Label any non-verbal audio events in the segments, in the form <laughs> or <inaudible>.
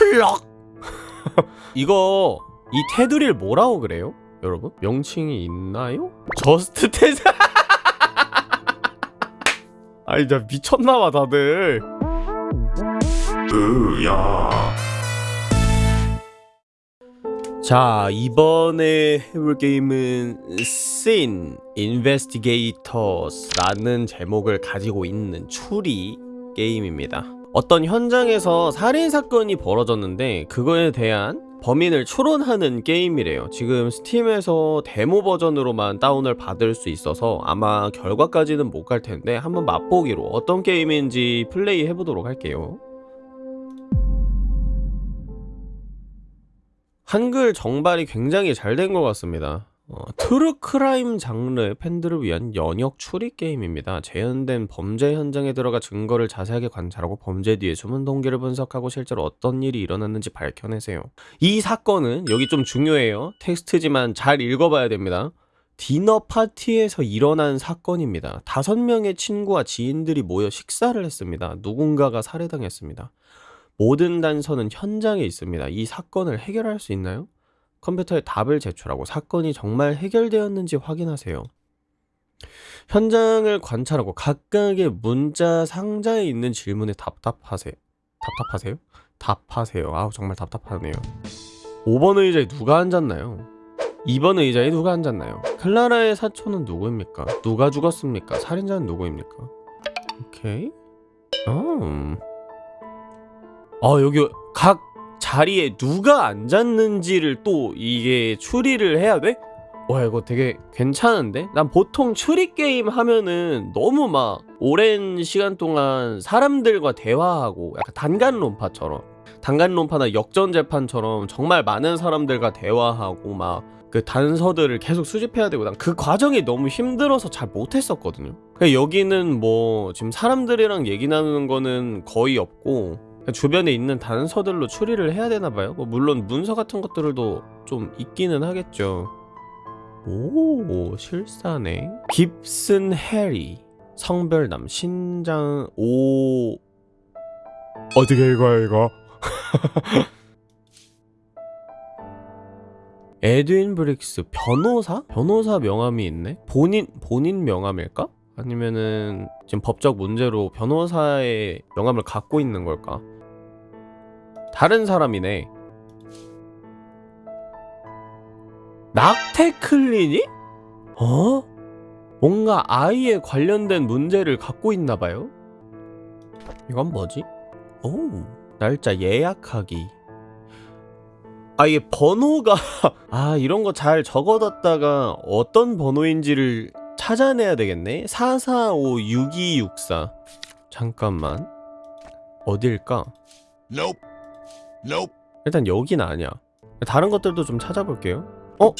플럭 <laughs> 이거 이 테두리를 뭐라고 그래요? 여러분? 명칭이 있나요? 저스트 테드 <laughs> 아니 나 미쳤나봐 다들 자 이번에 해볼 게임은 Sin Investigators 라는 제목을 가지고 있는 추리 게임입니다 어떤 현장에서 살인사건이 벌어졌는데 그거에 대한 범인을 추론하는 게임이래요 지금 스팀에서 데모 버전으로만 다운을 받을 수 있어서 아마 결과까지는 못 갈 텐데 한번 맛보기로 어떤 게임인지 플레이 해보도록 할게요 한글 정발이 굉장히 잘 된 것 같습니다. 어, true crime 장르의 팬들을 위한 연역 추리 게임입니다. 재현된 범죄 현장에 들어가 증거를 자세하게 관찰하고 범죄 뒤에 숨은 동기를 분석하고 실제로 어떤 일이 일어났는지 밝혀내세요. 이 사건은 여기 좀 중요해요. 텍스트지만 잘 읽어봐야 됩니다. 디너 파티에서 일어난 사건입니다. 다섯 명의 친구와 지인들이 모여 식사를 했습니다. 누군가가 살해당했습니다. 모든 단서는 현장에 있습니다. 이 사건을 해결할 수 있나요? 컴퓨터에 답을 제출하고 사건이 정말 해결되었는지 확인하세요. 현장을 관찰하고 각각의 문자 상자에 있는 질문에 답답하세요. 답답하세요? 답하세요. 아우 정말 답답하네요. 5번 의자에 누가 앉았나요? 2번 의자에 누가 앉았나요? 클라라의 사촌은 누구입니까? 누가 죽었습니까? 살인자는 누구입니까? 오케이. 음. 어 여기 각 자리에 누가 앉았는지를 또 이게 추리를 해야 돼? 와 이거 되게 괜찮은데? 난 보통 추리 게임 하면은 너무 막 오랜 시간 동안 사람들과 대화하고 약간 단간론파처럼 단간론파나 역전재판처럼 정말 많은 사람들과 대화하고 막 그 단서들을 계속 수집해야 되고 난 그 과정이 너무 힘들어서 잘 못했었거든요 여기는 뭐 지금 사람들이랑 얘기 나누는 거는 거의 없고 주변에 있는 단서들로 추리를 해야 되나 봐요. 뭐 물론 문서 같은 것들도 좀 있기는 하겠죠. 오, 실사네. 깁슨 해리. 성별남 신장 오 어떻게 읽어요 이거? <laughs> 에드윈 브릭스 변호사? 변호사 명함이 있네? 본인 본인 명함일까? 아니면은 지금 법적 문제로 변호사의 명함을 갖고 있는 걸까? 다른 사람이네. 낙태 클리닉? 어? 뭔가 아이에 관련된 문제를 갖고 있나 봐요? 이건 뭐지? 오, 날짜 예약하기. 아, 이게 번호가, <laughs> 아, 이런 거 잘 적어뒀다가 어떤 번호인지를 찾아내야 되겠네? 445-6264. 잠깐만. 어딜까? Nope. 일단 여긴 아니야. 다른 것들도 좀 찾아볼게요. 어?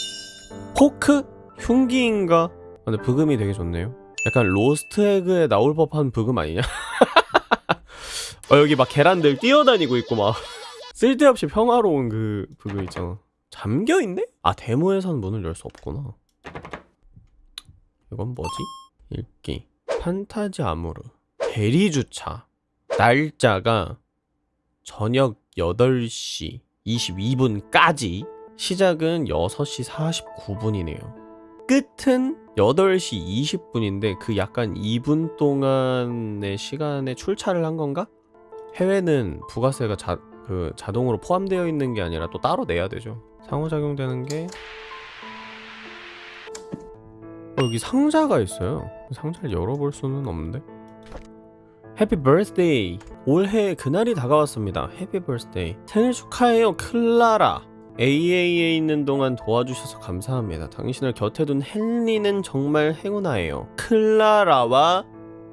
포크? 흉기인가? 아, 근데 브금이 되게 좋네요. 약간 로스트 에그에 나올 법한 브금 아니냐? <laughs> 어, 여기 막 계란들 뛰어다니고 있고 막 <laughs> 쓸데없이 평화로운 그 브금 있잖아. 잠겨있네? 아 데모에선 문을 열 수 없구나. 이건 뭐지? 읽기. 판타지 아모르. 대리주차. 날짜가 저녁 8시 22분까지 시작은 6시 49분이네요. 끝은 8시 20분인데 그 약간 2분 동안의 시간에 출차를 한 건가? 해외는 부가세가 자, 그 자동으로 포함되어 있는 게 아니라 또 따로 내야 되죠. 상호작용되는 게 어, 여기 상자가 있어요. 상자를 열어볼 수는 없는데. Happy birthday 올해 그날이 다가왔습니다. Happy birthday 생일 축하해요 클라라. AA에 있는 동안 도와주셔서 감사합니다. 당신을 곁에 둔 헨리는 정말 행운아예요. 클라라와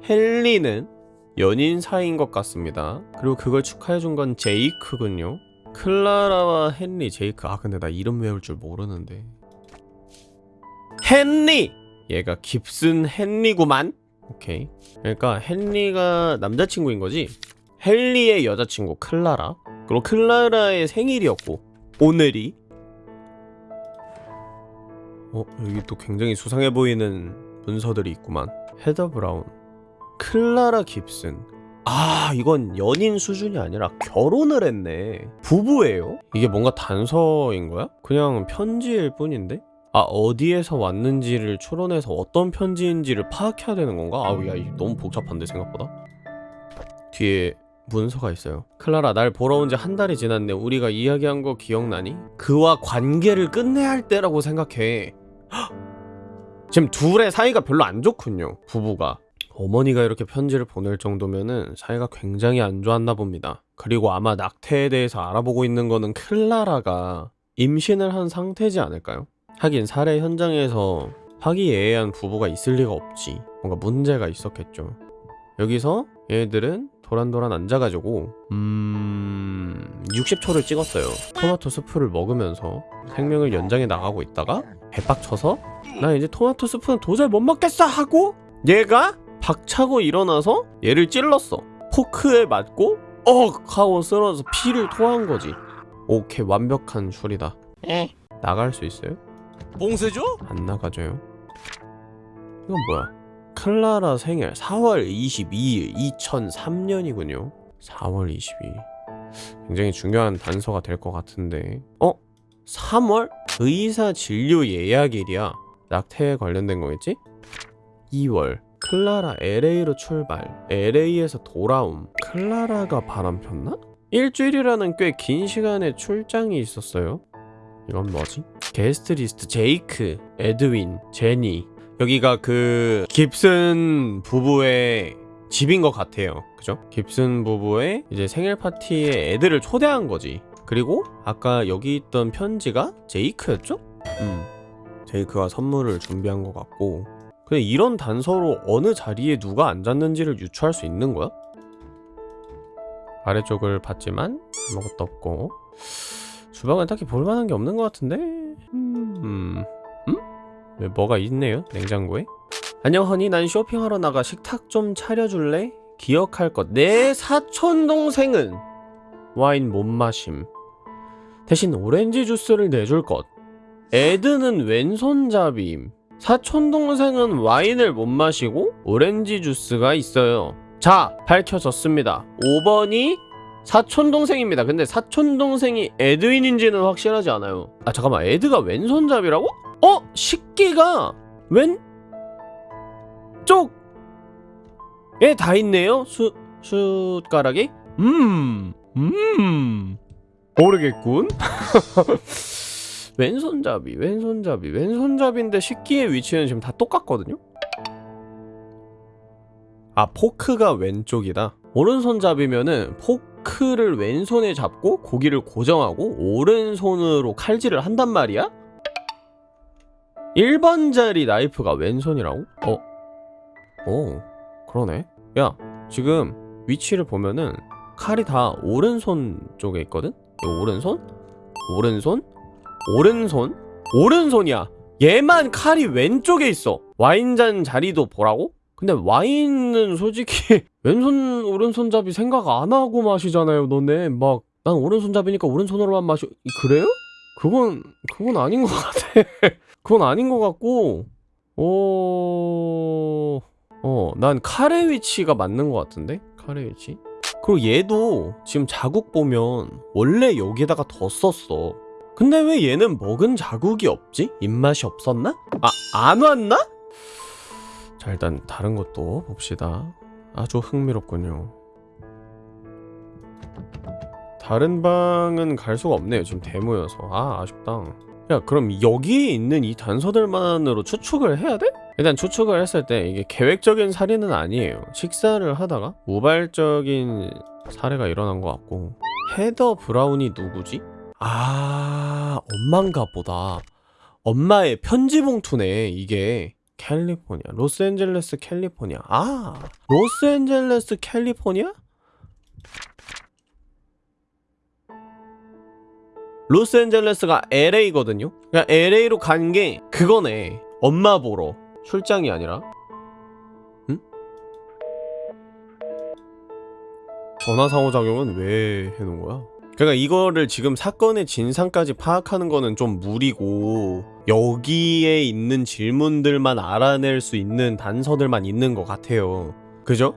헨리는 연인 사이인 것 같습니다. 그리고 그걸 축하해준 건 제이크군요. 클라라와 헨리 제이크. 아 근데 나 이름 외울 줄 모르는데. 헨리! 얘가 깁슨 헨리구만 오케이. 그러니까 헨리가 남자친구인 거지? 헨리의 여자친구 클라라. 그리고 클라라의 생일이었고 오늘이. 어 여기 또 굉장히 수상해 보이는 문서들이 있구만. 헤더 브라운. 클라라 깁슨. 아 이건 연인 수준이 아니라 결혼을 했네. 부부예요? 이게 뭔가 단서인 거야? 그냥 편지일 뿐인데? 아 어디에서 왔는지를 추론해서 어떤 편지인지를 파악해야 되는 건가? 아우 야 너무 복잡한데 생각보다 뒤에 문서가 있어요 클라라 날 보러 온 지 한 달이 지났네 우리가 이야기한 거 기억나니? 그와 관계를 끝내야 할 때라고 생각해 헉! <gasps> 지금 둘의 사이가 별로 안 좋군요 부부가 어머니가 이렇게 편지를 보낼 정도면은 사이가 굉장히 안 좋았나 봅니다. 그리고 아마 낙태에 대해서 알아보고 있는 거는 클라라가 임신을 한 상태지 않을까요? 하긴 살해 현장에서 화기애애한 부부가 있을 리가 없지. 뭔가 문제가 있었겠죠. 여기서 얘들은 도란도란 앉아가지고 음... 60초를 찍었어요. 토마토 스프를 먹으면서 생명을 연장해 나가고 있다가 배빡쳐서 나 이제 토마토 스프는 도저히 못 먹겠어 하고 얘가 박차고 일어나서 얘를 찔렀어. 포크에 맞고 억 하고 쓰러져서 피를 토한 거지. 오케이 완벽한. 에? 나갈 수 있어요? 봉쇄죠? 안 나가져요. 이건 뭐야? 클라라 생일 4월 22일 2003년이군요. 4월 22일. 굉장히 중요한 단서가 될 것 같은데. 어? 3월? 의사 진료 예약일이야. 낙태에 관련된 거겠지? 2월. 클라라 LA로 출발. LA에서 돌아옴. 클라라가 바람 폈나? 일주일이라는 꽤 긴 시간의 출장이 있었어요. 이건 뭐지? 게스트 리스트 제이크, 에드윈, 제니. 여기가 그 깁슨 부부의 집인 것 같아요. 그죠? 깁슨 부부의 이제 생일 파티에 애들을 초대한 거지. 그리고 아까 여기 있던 편지가 제이크였죠? 음. 제이크가 선물을 준비한 것 같고. 근데 이런 단서로 어느 자리에 누가 앉았는지를 유추할 수 있는 거야? 아래쪽을 봤지만 아무것도 없고 주방은 딱히 볼만한 게 없는 것 같은데? 음... 음? 왜 뭐가 있네요 냉장고에? 안녕 허니. 난 쇼핑하러 나가 식탁 좀 차려줄래? 기억할 것. 내 사촌 동생은 와인 못 마심. 대신 오렌지 주스를 내줄 것. 에드는 왼손잡이임. 사촌 동생은 와인을 못 마시고 오렌지 주스가 있어요. 자 밝혀졌습니다. 5번이 사촌 동생입니다. 근데 사촌 동생이 에드윈인지는 확실하지 않아요. 아 잠깐만 에드가 왼손잡이라고? 어 식기가 왼 쪽에 다 있네요. 수 숟가락이 음 음. 모르겠군. <laughs> 왼손잡이, 왼손잡이, 왼손잡이인데 식기의 위치는 지금 다 똑같거든요. 아 포크가 왼쪽이다. 오른손잡이면은 포크 를 왼손에 잡고 고기를 고정하고 오른손으로 칼질을 한단 말이야? 1번짜리 나이프가 왼손이라고? 어? 어 그러네 야 지금 위치를 보면은 칼이 다 오른손 쪽에 있거든? 오른손? 오른손? 오른손? 오른손이야 얘만 칼이 왼쪽에 있어 와인잔 자리도 보라고? 근데 와인은 솔직히 왼손 오른손잡이 생각 안 하고 마시잖아요 너네 막 난 오른손잡이니까 오른손으로만 마셔 그래요? 그건 그건 아닌 것 같아 <laughs> 그건 아닌 것 같고 어... 어난 칼의 위치가 맞는 것 같은데 칼의 위치 그리고 얘도 지금 자국 보면 원래 여기다가 뒀었어 근데 왜 얘는 먹은 자국이 없지? 입맛이 없었나? 아 안 왔나? 자 일단 다른 것도 봅시다 아주 흥미롭군요. 다른 방은 갈 수가 없네요. 지금 데모여서. 아 아쉽다. 야 그럼 여기에 있는 이 단서들만으로 추측을 해야 돼? 일단 추측을 했을 때 이게 계획적인 살인은 아니에요. 식사를 하다가 우발적인 사례가 일어난 것 같고. 헤더 브라운이 누구지? 아 엄마인가 보다. 엄마의 편지 봉투네 이게 캘리포니아 로스앤젤레스 캘리포니아 아 로스앤젤레스 캘리포니아? 로스앤젤레스가 LA거든요 그러니까 LA로 간 게 그거네 엄마 보러 출장이 아니라 응? 전화 상호작용은 왜 해놓은 거야? 그러니까 이거를 지금 사건의 진상까지 파악하는 거는 좀 무리고 여기에 있는 질문들만 알아낼 수 있는 단서들만 있는 것 같아요. 그죠?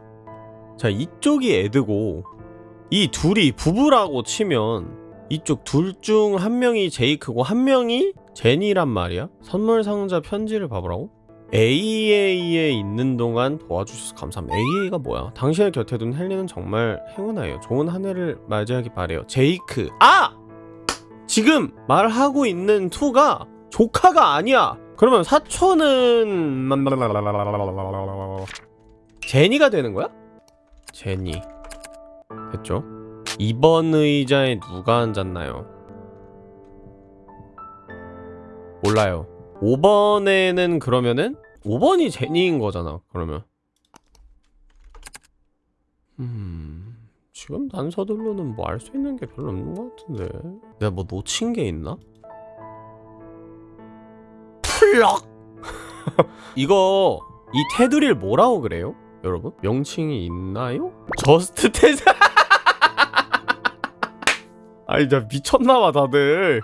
자 이쪽이 에드고 이 둘이 부부라고 치면 이쪽 둘 중 한 명이 제이크고 한 명이 제니란 말이야. 선물 상자 편지를 봐보라고 AA에 있는 동안 도와주셔서 감사합니다 AA가 뭐야 당신의 곁에 둔 헬리는 정말 행운아요 좋은 한 해를 맞이하기 바래요 제이크 아! 지금 말하고 있는 투가 조카가 아니야 그러면 사촌은 제니가 되는 거야? 제니 됐죠? 2번 의자에 누가 앉았나요? 몰라요 5번에는 그러면은 5번이 제니인 거잖아 그러면 음... 지금 단서들로는 뭐 알 수 있는 게 별로 없는 것 같은데 내가 뭐 놓친 게 있나? 플럭! <laughs> 이거 이 테두리를 뭐라고 그래요? 여러분? 명칭이 있나요? Just Ted <laughs> 아니 나 미쳤나봐 다들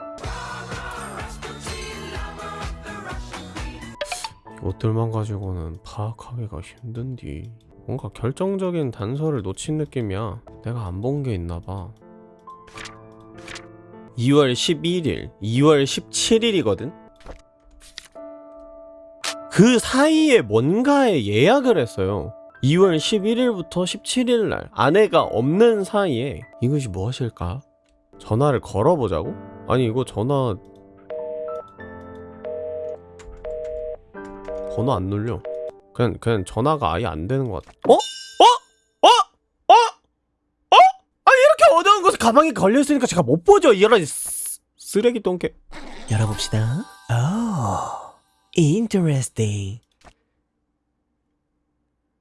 것들만 가지고는 파악하기가 힘든디. 뭔가 결정적인 단서를 놓친 느낌이야. 내가 안 본 게 있나봐. 2월 11일 2월 17일이거든? 그 사이에 뭔가에 예약을 했어요. 2월 11일부터 17일 날 아내가 없는 사이에. 이것이 무엇일까? 전화를 걸어보자고? 아니 이거 전화 번호 안 눌려 그냥 그냥 전화가 아예 안 되는 것 같아 어? 어? 어? 어? 어? 아니 이렇게 어두운 곳에 가방이 걸려있으니까 제가 못 보죠 이런 쓰- 쓰레기 똥개 열어봅시다. 오, interesting.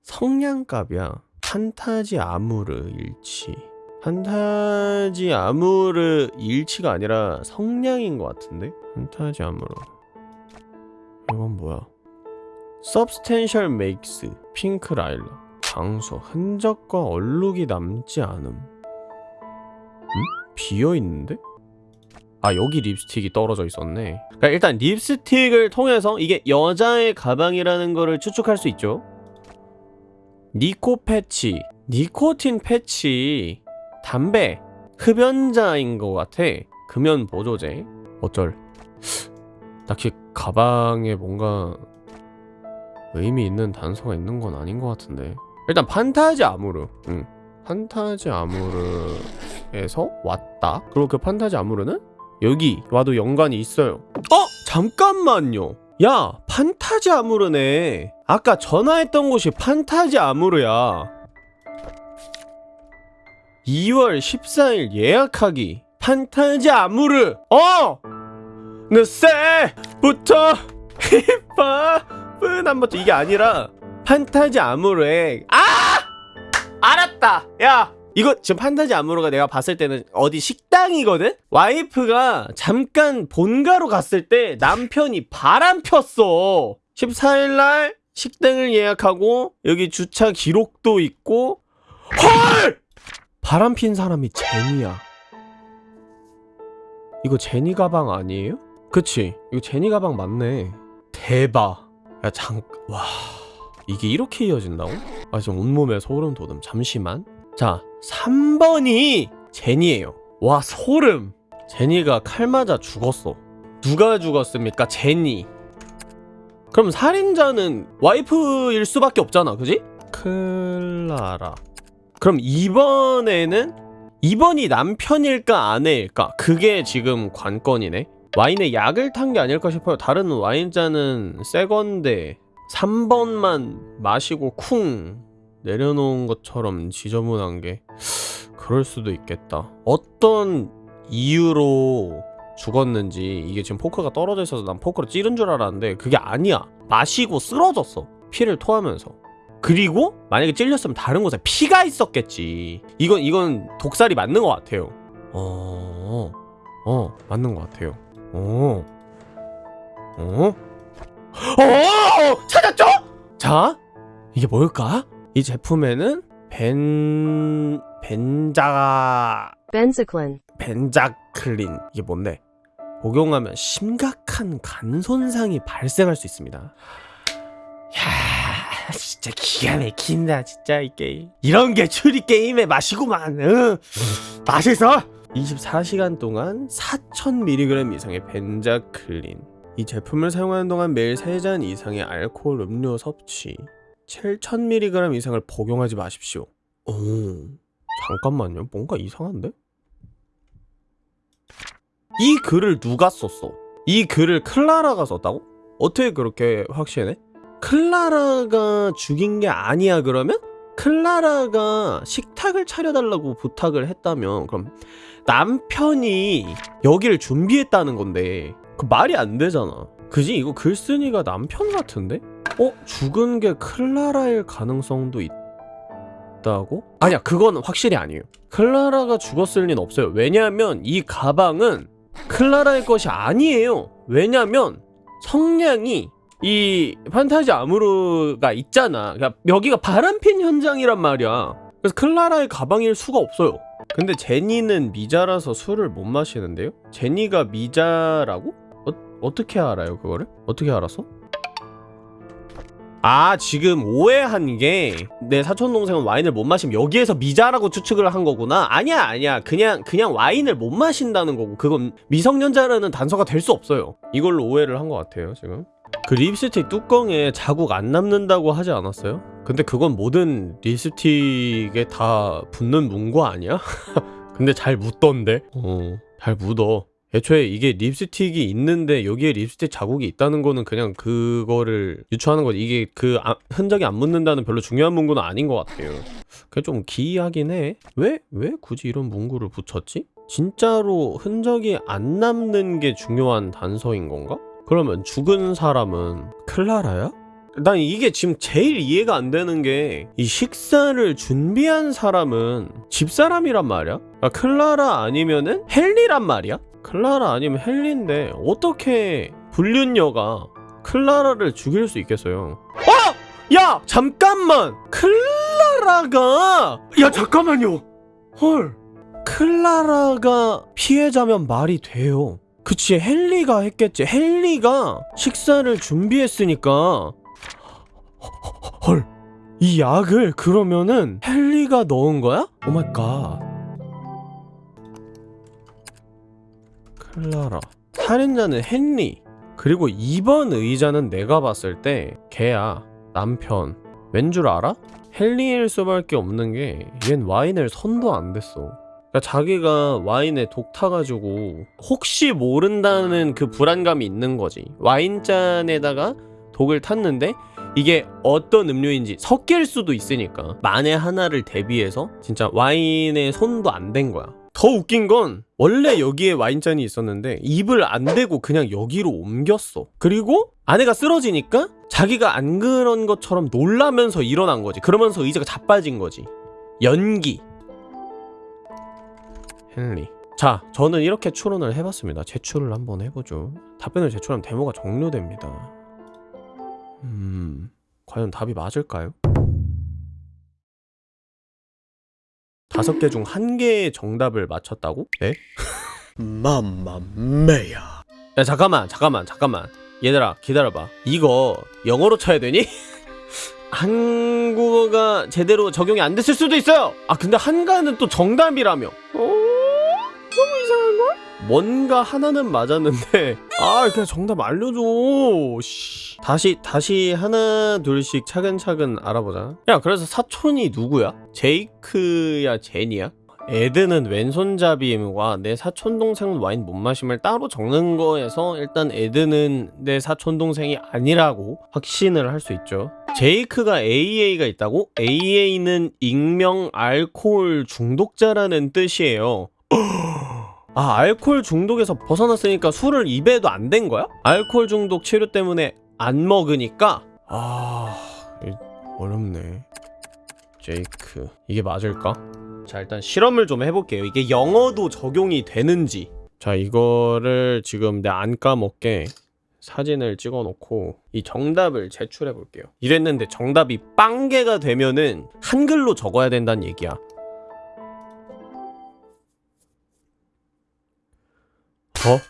성냥갑이야 판타지 아무르 일치 판타지 아무르 일치가 아니라 성냥인 것 같은데? 판타지 아무르 이건 뭐야 Substantial Makes 핑크 라일라 장소 흔적과 얼룩이 남지 않음. 음? 비어있는데? 아 여기 립스틱이 떨어져 있었네. 그러니까 일단 립스틱을 통해서 이게 여자의 가방이라는 거를 추측할 수 있죠. 니코 패치. 니코틴 패치. 담배. 흡연자인 것 같아. 금연 보조제. 어쩔. 딱히 가방에 뭔가 의미 있는 단서가 있는 건 아닌 것 같은데. 일단 판타지 아무르. 응. 판타지 아무르에서 왔다? 그리고 그 판타지 아무르는? 여기 와도 연관이 있어요. 어? 잠깐만요. 야 판타지 아무르네. 아까 전화했던 곳이 판타지 아무르야. 2월 14일 예약하기. 판타지 아무르. 어! 늦새부터 <laughs> 힙합 은한 번도 이게 아니라 판타지 아무르에 아! 알았다 야 이거 지금 판타지 아무르가 내가 봤을 때는 어디 식당이거든? 와이프가 잠깐 본가로 갔을 때 남편이 바람 폈어 14일날 식당을 예약하고 여기 주차 기록도 있고 헐! 바람 핀 사람이 제니야 이거 제니 가방 아니에요? 그치 이거 제니 가방 맞네 대박 야 잠 와. 이게 이렇게 이어진다고? 아 지금 온몸에 소름 돋음. 잠시만. 자 3번이 제니예요. 와 소름. 제니가 칼 맞아 죽었어. 누가 죽었습니까? 제니. 그럼 살인자는 와이프일 수밖에 없잖아 그지? 클라라. 그럼 2번에는 2번이 남편일까 아내일까? 그게 지금 관건이네 와인에 약을 탄 게 아닐까 싶어요. 다른 와인잔은 새 건데 3번만 마시고 쿵 내려놓은 것처럼 지저분한 게 그럴 수도 있겠다. 어떤 이유로 죽었는지 이게 지금 포크가 떨어져 있어서 난 포크로 찌른 줄 알았는데 그게 아니야. 마시고 쓰러졌어. 피를 토하면서. 그리고 만약에 찔렸으면 다른 곳에 피가 있었겠지. 이건 이건 독살이 맞는 것 같아요. 어, 어 맞는 것 같아요 어, 어, 어 찾았죠? 자 이게 뭘까? 이 제품에는 벤 벤자 Benzaclin. 벤자클린 이게 뭔데? 복용하면 심각한 간 손상이 발생할 수 있습니다. 야, 진짜 진짜 기가 막힌다 진짜 이 게임 이런 게 추리 게임의 맛이구만 응. 맛있어 24시간 동안 4000mg 이상의 벤자클린 이 제품을 사용하는 동안 매일 3잔 이상의 알코올 음료 섭취 7000mg 이상을 복용하지 마십시오 오 잠깐만요 뭔가 이상한데? 이 글을 누가 썼어? 이 글을 클라라가 썼다고? 어떻게 그렇게 확신해? 클라라가 죽인 게 아니야 그러면? 클라라가 식탁을 차려달라고 부탁을 했다면 그럼 남편이 여기를 준비했다는 건데 그 말이 안 되잖아 그지? 이거 글쓴이가 남편 같은데? 어? 죽은 게 클라라일 가능성도 있다고? 아니야 그건 확실히 아니에요 클라라가 죽었을 리는 없어요 왜냐하면 이 가방은 클라라의 것이 아니에요 왜냐면 성냥이 이 판타지 아무르가 있잖아 그러니까 여기가 바람핀 현장이란 말이야 그래서 클라라의 가방일 수가 없어요 근데 제니는 미자라서 술을 못 마시는데요? 제니가 미자라고? 어, 어떻게 알아요 그거를? 어떻게 알았어? 아 지금 오해한 게 내 사촌 동생은 와인을 못 마시면 여기에서 미자라고 추측을 한 거구나 아니야 아니야 그냥 그냥 와인을 못 마신다는 거고 그건 미성년자라는 단서가 될 수 없어요 이걸로 오해를 한 것 같아요 지금 그 립스틱 뚜껑에 자국 안 남는다고 하지 않았어요? 근데 그건 모든 립스틱에 다 붙는 문구 아니야? <laughs> 근데 잘 묻던데? 어, 잘 묻어. 애초에 이게 립스틱이 있는데 여기에 립스틱 자국이 있다는 거는 그냥 그거를 유추하는 거지. 이게 그 아- 흔적이 안 묻는다는 별로 중요한 문구는 아닌 것 같아요. 그게 좀 기이하긴 해. 왜? 왜 굳이 이런 문구를 붙였지? 진짜로 흔적이 안 남는 게 중요한 단서인 건가? 그러면 죽은 사람은 클라라야? 난 이게 지금 제일 이해가 안 되는 게 이 식사를 준비한 사람은 집사람이란 말이야? 아, 클라라 아니면은 헨리란 말이야? 클라라 아니면 헨리인데 어떻게 불륜녀가 클라라를 죽일 수 있겠어요? 어! 야! 잠깐만! 클라라가! 야 잠깐만요! 헐 클라라가 피해자면 말이 돼요 그치 헨리가 했겠지 헨리가 식사를 준비했으니까 헐. 이 약을 그러면은 헨리가 넣은 거야? Oh my God. 클라라. 살인자는 헨리. 그리고 이번 의자는 내가 봤을 때 걔야. 남편. 왠 줄 알아? 헨리일 수밖에 없는 게 얜 와인을 손도 안 댔어. 그러니까 자기가 와인에 독 타가지고 혹시 모른다는 그 불안감이 있는 거지. 와인잔에다가 독을 탔는데 이게 어떤 음료인지 섞일 수도 있으니까 만에 하나를 대비해서 진짜 와인에 손도 안 댄 거야. 더 웃긴 건 원래 여기에 와인잔이 있었는데 입을 안 대고 그냥 여기로 옮겼어. 그리고 아내가 쓰러지니까 자기가 안 그런 것처럼 놀라면서 일어난 거지. 그러면서 의자가 자빠진 거지. 연기 헨리 자 저는 이렇게 추론을 해봤습니다 제출을 한번 해보죠 답변을 제출하면 데모가 종료됩니다 음, 과연 답이 맞을까요? 다섯 개 중 한 개의 정답을 맞췄다고? 네? <laughs> 맘마메야. 야 잠깐만, 잠깐만, 잠깐만. 얘들아 기다려봐. 이거 영어로 쳐야 되니? <laughs> 한국어가 제대로 적용이 안 됐을 수도 있어요. 아 근데 한가는 또 정답이라며. 어? 뭔가 하나는 맞았는데 <laughs> 아 그냥 정답 알려줘. 씨. 다시 다시 하나 둘씩 차근차근 알아보자. 야 그래서 사촌이 누구야? 제이크야 제니야? 에드는 왼손잡이와 내 사촌 동생은 와인 못 마심을 따로 적는 거에서 일단 에드는 내 사촌 동생이 아니라고 확신을 할 수 있죠. 제이크가 AA가 있다고? AA는 익명 알코올 중독자라는 뜻이에요. <gasps> 아 알코올 중독에서 벗어났으니까 술을 입에도 안 댄 거야? 알코올 중독 치료 때문에 안 먹으니까? 아 이- 어렵네. 제이크 이게 맞을까? 자 일단 실험을 좀 해볼게요. 이게 영어도 적용이 되는지. 자 이거를 지금 내 안 까먹게 사진을 찍어 놓고 이 정답을 제출해 볼게요. 이랬는데 정답이 빵개가 되면은 한글로 적어야 된다는 얘기야 어?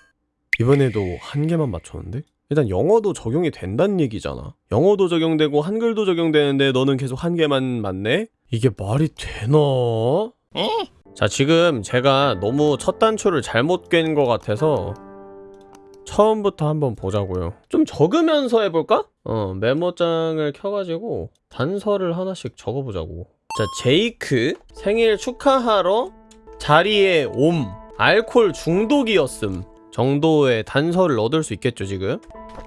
이번에도 한 개만 맞췄는데? 일단 영어도 적용이 된다는 얘기잖아. 영어도 적용되고 한글도 적용되는데 너는 계속 한 개만 맞네? 이게 말이 되나? 자, 지금 제가 너무 첫 단추를 잘못 꿰는 것 같아서 처음부터 한번 보자고요. 좀 적으면서 해볼까? 어, 메모장을 켜가지고 단서를 하나씩 적어보자고. 자, 제이크 생일 축하하러 자리에 옴 알콜 중독이었음 정도의 단서를 얻을 수 있겠죠 지금?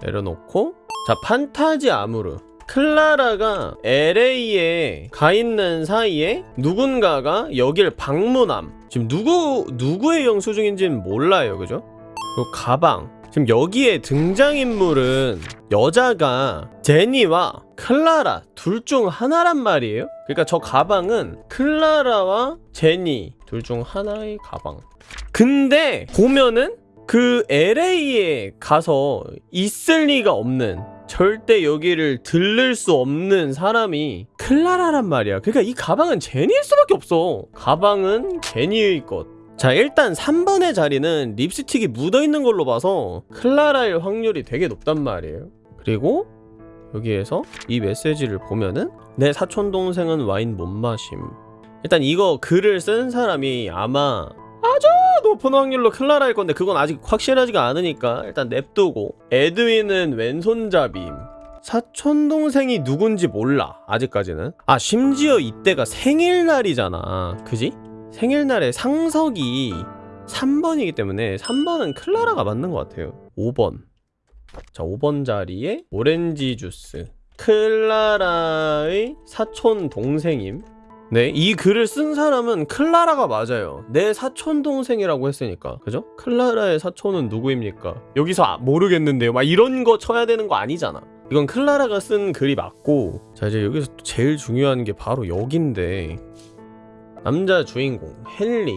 내려놓고. 자 판타지 아무르. 클라라가 LA에 가 있는 사이에 누군가가 여길 방문함. 지금 누구 누구의 영수증인지는 몰라요 그죠? 그리고 가방 지금 여기에 등장인물은 여자가 제니와 클라라 둘 중 하나란 말이에요 그러니까 저 가방은 클라라와 제니 둘 중 하나의 가방 근데 보면은 그 LA에 가서 있을 리가 없는 절대 여기를 들를 수 없는 사람이 클라라란 말이야. 그러니까 이 가방은 제니일 수밖에 없어. 가방은 제니의 것. 자, 일단 3번의 자리는 립스틱이 묻어 있는 걸로 봐서 클라라일 확률이 되게 높단 말이에요. 그리고 여기에서 이 메시지를 보면은 내 사촌 동생은 와인 못 마심. 일단 이거 글을 쓴 사람이 아마 아주 높은 확률로 클라라일 건데 그건 아직 확실하지가 않으니까 일단 냅두고 에드윈은 왼손잡이임 사촌 동생이 누군지 몰라 아직까지는 아 심지어 이때가 생일날이잖아 그지? 생일날에 상석이 3번이기 때문에 3번은 클라라가 맞는 것 같아요 5번 자 5번 자리에 오렌지 주스 클라라의 사촌 동생임 네, 이 글을 쓴 사람은 클라라가 맞아요. 내 사촌 동생이라고 했으니까, 그죠? 클라라의 사촌은 누구입니까? 여기서 아, 모르겠는데요. 막 이런 거 쳐야 되는 거 아니잖아. 이건 클라라가 쓴 글이 맞고, 자 이제 여기서 또 제일 중요한 게 바로 여긴데, 남자 주인공 헨리,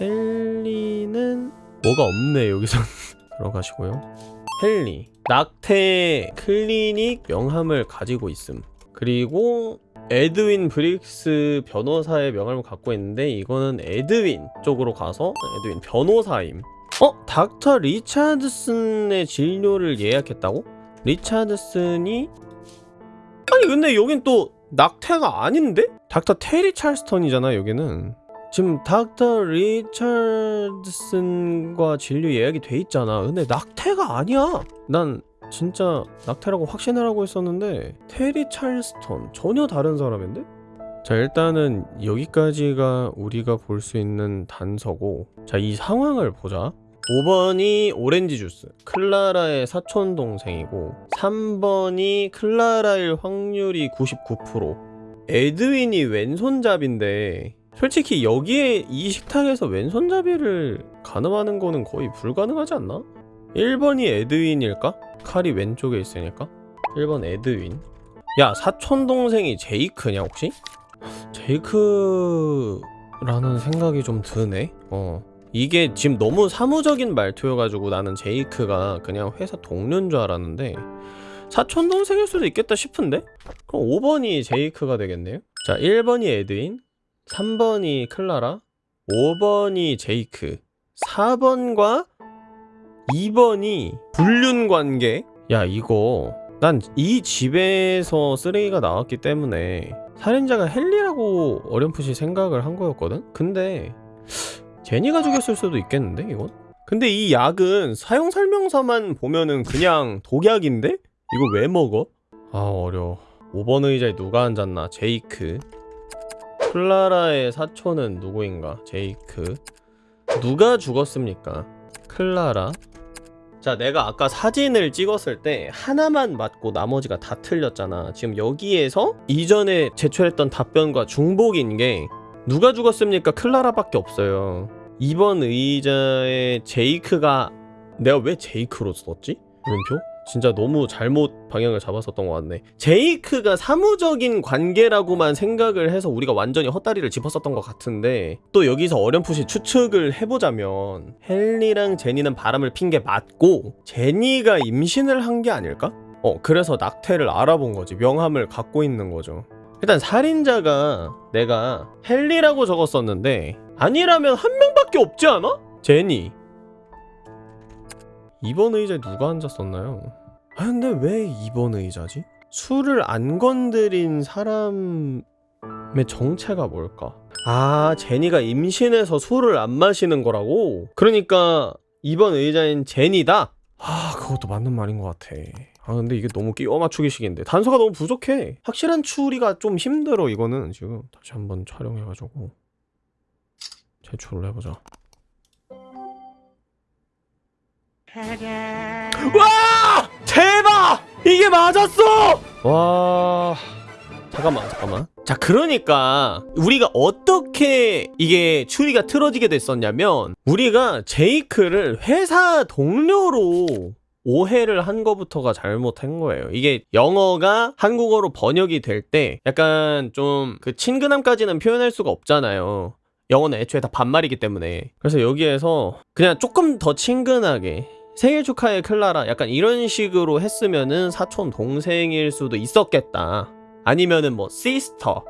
헨리는 뭐가 없네 여기서 <laughs> 들어가시고요. 헨리 낙태 클리닉 명함을 가지고 있음. 그리고 에드윈 브릭스 변호사의 명함을 갖고 있는데 이거는 에드윈 쪽으로 가서 에드윈 변호사임. 어? 닥터 리차드슨의 진료를 예약했다고? 리차드슨이 아니 근데 여긴 또 낙태가 아닌데? 닥터 테리 찰스턴이잖아 여기는. 지금 닥터 리차드슨과 진료 예약이 돼 있잖아. 근데 낙태가 아니야. 난 진짜 낙태라고 확신을 하고 있었는데 테리 찰스턴 전혀 다른 사람인데? 자 일단은 여기까지가 우리가 볼 수 있는 단서고. 자 이 상황을 보자. 5번이 오렌지 주스 클라라의 사촌 동생이고 3번이 클라라일 확률이 99% 에드윈이 왼손잡인데 솔직히 여기에 이 식탁에서 왼손잡이를 가늠하는 거는 거의 불가능하지 않나? 1번이 에드윈일까? 칼이 왼쪽에 있으니까 1번 에드윈 야 사촌 동생이 제이크냐 혹시? 제이크라는 생각이 좀 드네 어 이게 지금 너무 사무적인 말투여가지고 나는 제이크가 그냥 회사 동료인 줄 알았는데 사촌 동생일 수도 있겠다 싶은데? 그럼 5번이 제이크가 되겠네요 자 1번이 에드윈 3번이 클라라 5번이 제이크 4번과 2번이 불륜 관계? 야 이거 난 이 집에서 쓰레기가 나왔기 때문에 살인자가 헨리라고 어렴풋이 생각을 한 거였거든? 근데 제니가 죽였을 수도 있겠는데 이건? 근데 이 약은 사용 설명서만 보면은 그냥 독약인데? 이거 왜 먹어? 아 어려워 5번 의자에 누가 앉았나? 제이크 클라라의 사촌은 누구인가? 제이크 누가 죽었습니까? 클라라 자 내가 아까 사진을 찍었을 때 하나만 맞고 나머지가 다 틀렸잖아 지금 여기에서 이전에 제출했던 답변과 중복인 게 누가 죽었습니까? 클라라밖에 없어요 2번 의자에 제이크가 내가 왜 제이크로 썼지? 물음표? 진짜 너무 잘못 방향을 잡았었던 것 같네 제이크가 사무적인 관계라고만 생각을 해서 우리가 완전히 헛다리를 짚었었던 것 같은데 또 여기서 어렴풋이 추측을 해보자면 헨리랑 제니는 바람을 핀 게 맞고 제니가 임신을 한 게 아닐까? 어 그래서 낙태를 알아본 거지 명함을 갖고 있는 거죠 일단 살인자가 내가 헨리라고 적었었는데 아니라면 한 명밖에 없지 않아? 제니 2번 의자에 누가 앉았었나요? 아 근데 왜 2번 의자지? 술을 안 건드린 사람의 정체가 뭘까? 아 제니가 임신해서 술을 안 마시는 거라고? 그러니까 2번 의자인 제니다? 아 그것도 맞는 말인 것 같아 아 근데 이게 너무 끼워 맞추기식인데 단서가 너무 부족해 확실한 추리가 좀 힘들어 이거는 지금 다시 한번 촬영해가지고 제출을 해보자 와 대박 이게 맞았어 와 잠깐만 잠깐만 자 그러니까 우리가 어떻게 이게 추리가 틀어지게 됐었냐면 우리가 제이크를 회사 동료로 오해를 한 거부터가 잘못한 거예요. 이게 영어가 한국어로 번역이 될 때 약간 좀 그 친근함까지는 표현할 수가 없잖아요. 영어는 애초에 다 반말이기 때문에. 그래서 여기에서 그냥 조금 더 친근하게 생일 축하해 클라라 약간 이런 식으로 했으면은 사촌 동생일 수도 있었겠다. 아니면은 뭐 시스터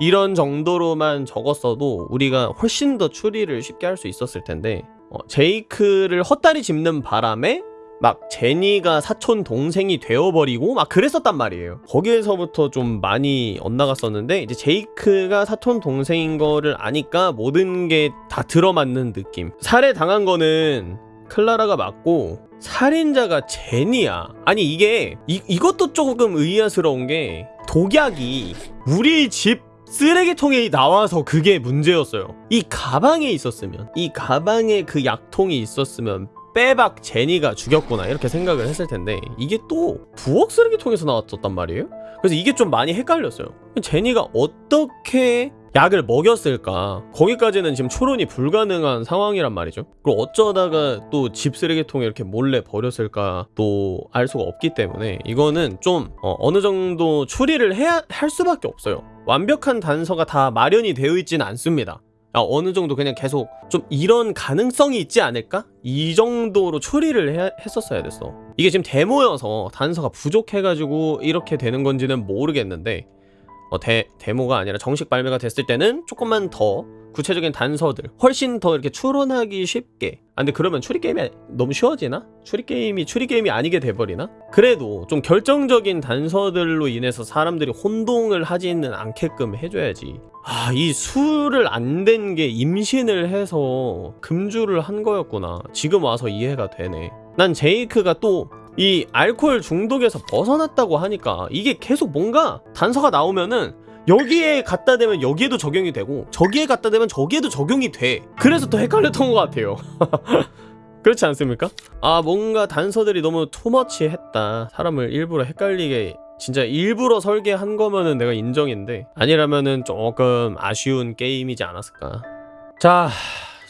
이런 정도로만 적었어도 우리가 훨씬 더 추리를 쉽게 할 수 있었을 텐데 어, 제이크를 헛다리 짚는 바람에 막 제니가 사촌 동생이 되어버리고 막 그랬었단 말이에요. 거기에서부터 좀 많이 엇나갔었는데 이제 제이크가 사촌 동생인 거를 아니까 모든 게 다 들어맞는 느낌. 살해 당한 거는 클라라가 맞고 살인자가 제니야. 아니 이게 이, 이것도 조금 의아스러운 게 독약이 우리 집 쓰레기통에 나와서 그게 문제였어요. 이 가방에 있었으면 이 가방에 그 약통이 있었으면 빼박 제니가 죽였구나 이렇게 생각을 했을 텐데 이게 또 부엌 쓰레기통에서 나왔었단 말이에요. 그래서 이게 좀 많이 헷갈렸어요. 제니가 어떻게 약을 먹였을까? 거기까지는 지금 추론이 불가능한 상황이란 말이죠. 그리고 어쩌다가 또 집 쓰레기통에 이렇게 몰래 버렸을까 또 알 수가 없기 때문에 이거는 좀 어, 느 정도 추리를 해야 할 수밖에 없어요. 완벽한 단서가 다 마련이 되어 있지는 않습니다. 아, 어느 정도 그냥 계속 좀 이런 가능성이 있지 않을까? 이 정도로 추리를 해, 했었어야 됐어. 이게 지금 데모여서 단서가 부족해가지고 이렇게 되는 건지는 모르겠는데 어, 데, 데모가 아니라 정식 발매가 됐을 때는 조금만 더 구체적인 단서들 훨씬 더 이렇게 추론하기 쉽게 아 근데 그러면 추리 게임이 너무 쉬워지나? 추리 게임이 추리 게임이 아니게 돼버리나? 그래도 좀 결정적인 단서들로 인해서 사람들이 혼동을 하지는 않게끔 해줘야지 아 이 술을 안 된 게 임신을 해서 금주를 한 거였구나 지금 와서 이해가 되네 난 제이크가 또 이 알코올 중독에서 벗어났다고 하니까 이게 계속 뭔가 단서가 나오면은 여기에 갖다 대면 여기에도 적용이 되고 저기에 갖다 대면 저기에도 적용이 돼. 그래서 더 헷갈렸던 것 같아요. <laughs> 그렇지 않습니까? 아 뭔가 단서들이 너무 투머치 했다. 사람을 일부러 헷갈리게 진짜 일부러 설계한 거면은 내가 인정인데 아니라면은 조금 아쉬운 게임이지 않았을까. 자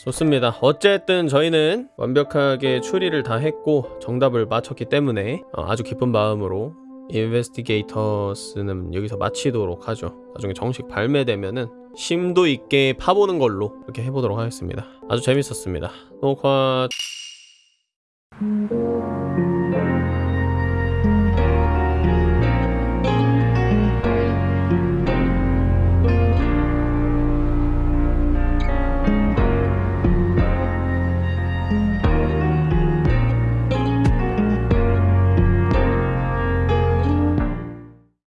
좋습니다. 어쨌든 저희는 완벽하게 추리를 다 했고 정답을 맞췄기 때문에 어, 아주 기쁜 마음으로 인베스티게이터스는 여기서 마치도록 하죠. 나중에 정식 발매되면은 심도 있게 파보는 걸로 이렇게 해보도록 하겠습니다. 아주 재밌었습니다. 녹화